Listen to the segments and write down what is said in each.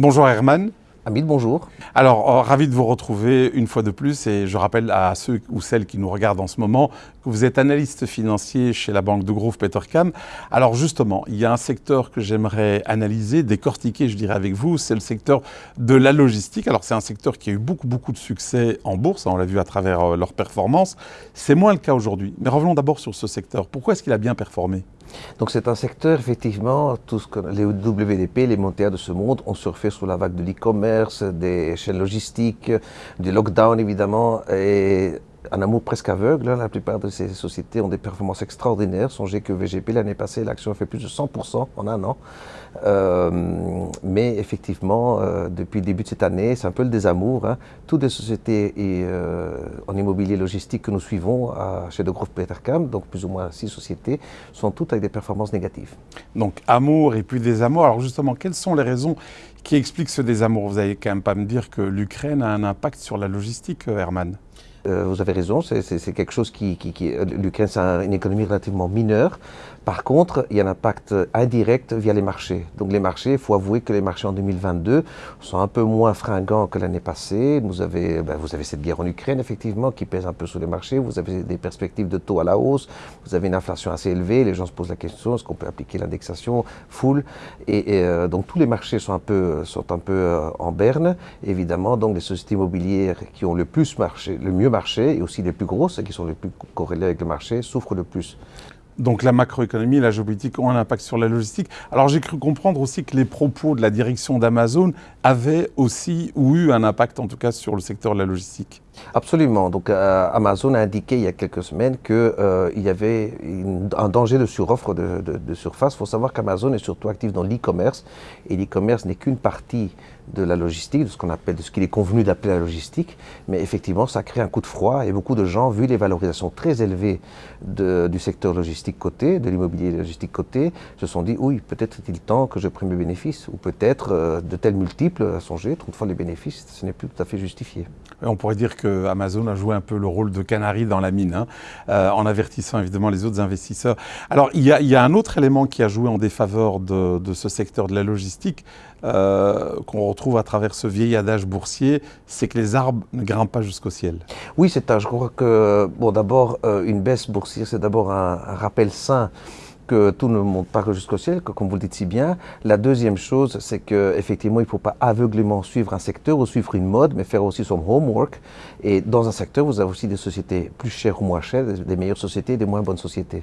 Bonjour Herman. Hamid, bonjour. Alors, euh, ravi de vous retrouver une fois de plus et je rappelle à ceux ou celles qui nous regardent en ce moment que vous êtes analyste financier chez la banque de Grove Petercam. Alors justement, il y a un secteur que j'aimerais analyser, décortiquer, je dirais avec vous, c'est le secteur de la logistique. Alors c'est un secteur qui a eu beaucoup beaucoup de succès en bourse, hein, on l'a vu à travers euh, leurs performances. C'est moins le cas aujourd'hui. Mais revenons d'abord sur ce secteur. Pourquoi est-ce qu'il a bien performé? Donc c'est un secteur, effectivement, tout les WDP, les montaires de ce monde ont surfé sur la vague de l'e-commerce, des chaînes logistiques, du lockdown évidemment, un amour presque aveugle. Hein. La plupart de ces sociétés ont des performances extraordinaires. Songez que VGP, l'année passée, l'action a fait plus de 100% en un an. Euh, mais effectivement, euh, depuis le début de cette année, c'est un peu le désamour. Hein. Toutes les sociétés euh, en immobilier logistique que nous suivons chez De Groupe Petercam, donc plus ou moins six sociétés, sont toutes avec des performances négatives. Donc amour et puis désamour. Alors justement, quelles sont les raisons qui expliquent ce désamour? Vous n'allez quand même pas me dire que l'Ukraine a un impact sur la logistique, Herman? Euh, vous avez raison, c'est quelque chose qui... euh, L'Ukraine, c'est une économie relativement mineure. Par contre, il y a un impact indirect via les marchés. Donc les marchés, il faut avouer que les marchés en 2022 sont un peu moins fringants que l'année passée. Vous avez, ben, vous avez cette guerre en Ukraine, effectivement, qui pèse un peu sur les marchés. Vous avez des perspectives de taux à la hausse. Vous avez une inflation assez élevée. Les gens se posent la question, est-ce qu'on peut appliquer l'indexation full? Et, euh, donc tous les marchés sont un peu, sont un peu en berne. Évidemment, donc les sociétés immobilières qui ont le plus marché, le mieux marché, et aussi les plus grosses, qui sont les plus corrélées avec le marché, souffrent le plus. Donc la macroéconomie et la géopolitique ont un impact sur la logistique. Alors j'ai cru comprendre aussi que les propos de la direction d'Amazon avaient aussi ou eu un impact en tout cas sur le secteur de la logistique. Absolument. Donc euh, Amazon a indiqué il y a quelques semaines qu'il euh, y avait un danger de suroffre de, surface. Il faut savoir qu'Amazon est surtout actif dans l'e-commerce et l'e-commerce n'est qu'une partie de la logistique, de ce qu'on appelle, de ce qu'il est convenu d'appeler la logistique, mais effectivement, ça crée un coup de froid et beaucoup de gens, vu les valorisations très élevées du secteur logistique côté, de l'immobilier logistique côté, se sont dit, oui, peut-être est-il temps que je prenne mes bénéfices, ou peut-être euh, de tels multiples à songer, 30 fois les bénéfices, ce n'est plus tout à fait justifié. On pourrait dire que Amazon a joué un peu le rôle de canari dans la mine, hein, euh, en avertissant évidemment les autres investisseurs. Alors, il y, a, un autre élément qui a joué en défaveur de, ce secteur de la logistique, euh, qu'on retrouve à travers ce vieil adage boursier, c'est que les arbres ne grimpent pas jusqu'au ciel. Oui, c'est un, je crois que, bon, d'abord, euh, une baisse boursière, c'est d'abord un, rappel sain que tout ne monte pas jusqu'au ciel, comme vous le dites si bien. La deuxième chose, c'est qu'effectivement, il ne faut pas aveuglément suivre un secteur ou suivre une mode, mais faire aussi son homework. Et dans un secteur, vous avez aussi des sociétés plus chères ou moins chères, des meilleures sociétés des moins bonnes sociétés.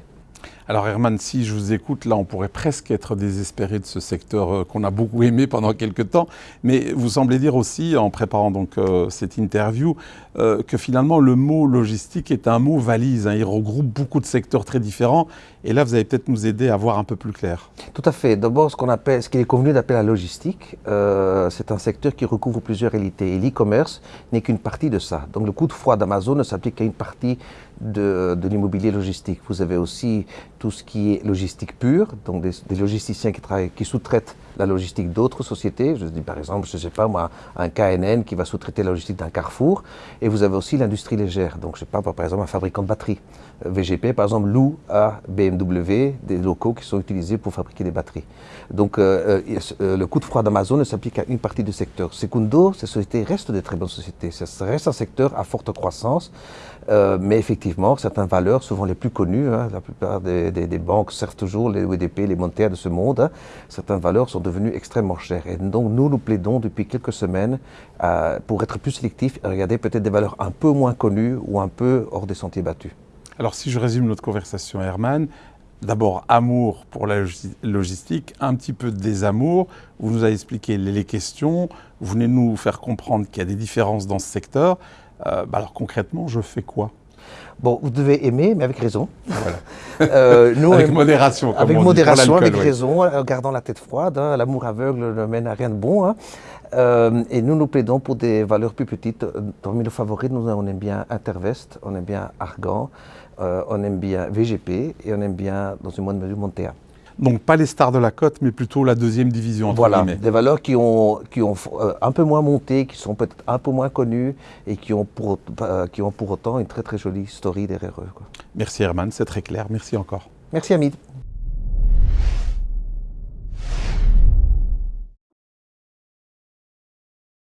Alors Herman, si je vous écoute, là on pourrait presque être désespéré de ce secteur euh, qu'on a beaucoup aimé pendant quelques temps, mais vous semblez dire aussi, en préparant donc euh, cette interview, euh, que finalement le mot logistique est un mot valise, hein. il regroupe beaucoup de secteurs très différents, et là vous allez peut-être nous aider à voir un peu plus clair. Tout à fait. D'abord, ce qu'il est convenu d'appeler la logistique, c'est un secteur qui recouvre plusieurs réalités, et l'e-commerce n'est qu'une partie de ça. Donc le coup de froid d'Amazon ne s'applique qu'à une partie de, l'immobilier logistique. Vous avez aussi tout ce qui est logistique pure, donc des, logisticiens qui, travaillent, qui sous-traitent la logistique d'autres sociétés. Je dis par exemple, je ne sais pas moi, un KNN qui va sous-traiter la logistique d'un Carrefour. Et vous avez aussi l'industrie légère. Donc je ne sais pas, par exemple, un fabricant de batteries. Euh, VGP, par exemple, loue à BMW des locaux qui sont utilisés pour fabriquer des batteries. Donc euh, euh, le coup de froid d'Amazon ne s'applique à une partie du secteur. Secundo, ces sociétés restent des très bonnes sociétés. Ça reste un secteur à forte croissance. mais effectivement, certaines valeurs, souvent les plus connues, hein, la plupart des, banques servent toujours les OEDP, les monétaires de ce monde, hein, certaines valeurs sont devenues extrêmement chères. Et donc nous, nous plaidons depuis quelques semaines pour être plus sélectifs et regarder peut-être des valeurs un peu moins connues ou un peu hors des sentiers battus. Alors si je résume notre conversation, Herman, d'abord amour pour la logistique, un petit peu de désamour, vous nous avez expliqué les questions, vous venez nous faire comprendre qu'il y a des différences dans ce secteur. Euh, bah alors concrètement, je fais quoi? Bon, vous devez aimer, mais avec raison. Euh, nous, avec modération. Comme avec modération, avec raison, en gardant la tête froide. Hein. L'amour aveugle ne mène à rien de bon. Hein. Euh, et nous, nous plaidons pour des valeurs plus petites. Parmi nos favoris, nous, on aime bien Intervest, on aime bien Argan, euh, on aime bien VGP et on aime bien, dans une moindre mesure, Montea. Donc pas les stars de la cote, mais plutôt la deuxième division. Entre voilà, des valeurs qui ont, qui ont euh, un peu moins monté, qui sont peut-être un peu moins connues et qui ont, pour, qui ont pour autant une très très jolie story derrière eux. Merci Herman, c'est très clair. Merci encore. Merci Hamid.